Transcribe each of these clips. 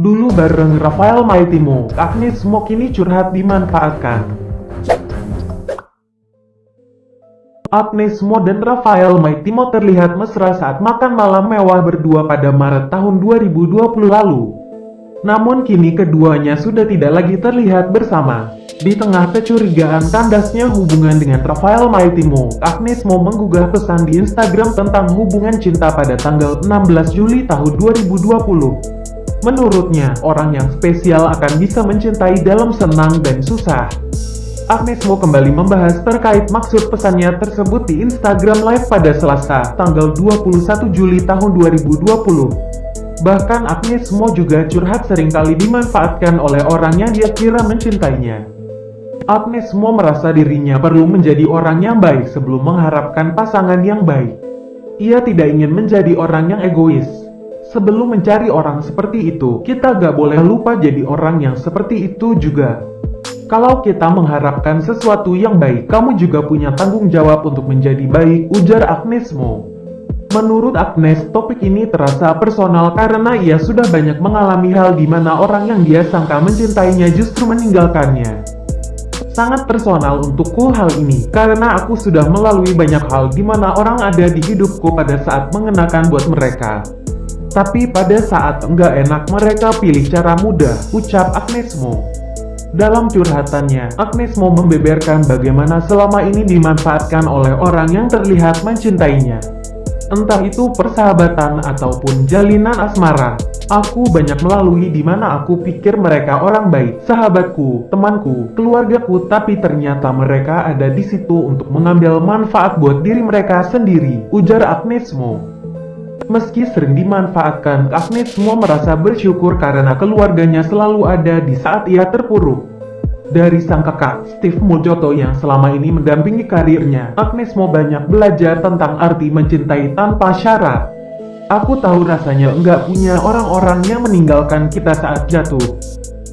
Dulu bareng Rafael Maitimo, Agnes Mo kini curhat dimanfaatkan. Agnes Mo dan Rafael Maitimo terlihat mesra saat makan malam mewah berdua pada Maret tahun 2020 lalu. Namun kini keduanya sudah tidak lagi terlihat bersama. Di tengah kecurigaan tandasnya hubungan dengan Rafael Maitimo, Agnes Mo menggugah pesan di Instagram tentang hubungan cinta pada tanggal 16 Juli tahun 2020. Menurutnya, orang yang spesial akan bisa mencintai dalam senang dan susah. Agnes Mo kembali membahas terkait maksud pesannya tersebut di Instagram Live pada Selasa, tanggal 21 Juli tahun 2020. Bahkan Agnes Mo juga curhat sering kali dimanfaatkan oleh orang yang dia kira mencintainya. Agnes Mo merasa dirinya perlu menjadi orang yang baik sebelum mengharapkan pasangan yang baik. Ia tidak ingin menjadi orang yang egois. Sebelum mencari orang seperti itu, kita gak boleh lupa jadi orang yang seperti itu juga. Kalau kita mengharapkan sesuatu yang baik, kamu juga punya tanggung jawab untuk menjadi baik, ujar Agnes Mo. Menurut Agnes, topik ini terasa personal karena ia sudah banyak mengalami hal di mana orang yang dia sangka mencintainya justru meninggalkannya. Sangat personal untukku hal ini, karena aku sudah melalui banyak hal di mana orang ada di hidupku pada saat mengenakan buat mereka. Tapi pada saat enggak enak mereka pilih cara mudah, ucap Agnes Mo. Dalam curhatannya, Agnes Mo membeberkan bagaimana selama ini dimanfaatkan oleh orang yang terlihat mencintainya entah itu persahabatan ataupun jalinan asmara. Aku banyak melalui di mana aku pikir mereka orang baik, sahabatku, temanku, keluargaku, tapi ternyata mereka ada di situ untuk mengambil manfaat buat diri mereka sendiri, ujar Agnes Mo. Meski sering dimanfaatkan, Agnes Mo merasa bersyukur karena keluarganya selalu ada di saat ia terpuruk. Dari sang kakak, Steve Mojoto yang selama ini mendampingi karirnya, Agnes mau banyak belajar tentang arti mencintai tanpa syarat. Aku tahu rasanya enggak punya orang-orang yang meninggalkan kita saat jatuh.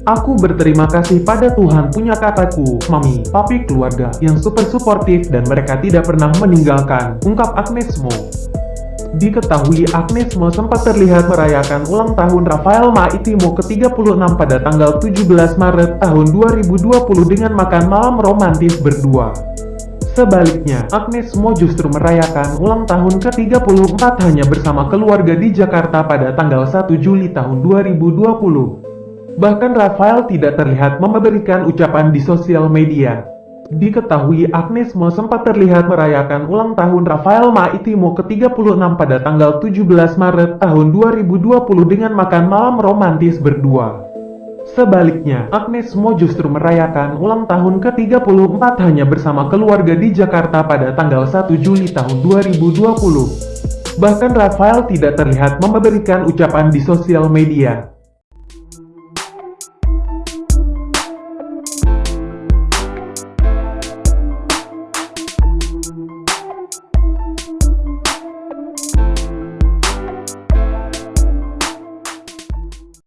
Aku berterima kasih pada Tuhan punya kakakku, mami, papi keluarga yang super suportif dan mereka tidak pernah meninggalkan, ungkap Agnes Mo. Diketahui Agnes Mo sempat terlihat merayakan ulang tahun Rafael Maitimo ke-36 pada tanggal 17 Maret tahun 2020 dengan makan malam romantis berdua. Sebaliknya, Agnes Mo justru merayakan ulang tahun ke-34 hanya bersama keluarga di Jakarta pada tanggal 1 Juli tahun 2020. Bahkan Rafael tidak terlihat memberikan ucapan di sosial media. Diketahui Agnes Mo sempat terlihat merayakan ulang tahun Rafael Maitimo ke-36 pada tanggal 17 Maret tahun 2020 dengan makan malam romantis berdua. Sebaliknya, Agnes Mo justru merayakan ulang tahun ke-34 hanya bersama keluarga di Jakarta pada tanggal 1 Juli tahun 2020. Bahkan Rafael tidak terlihat memberikan ucapan di sosial media.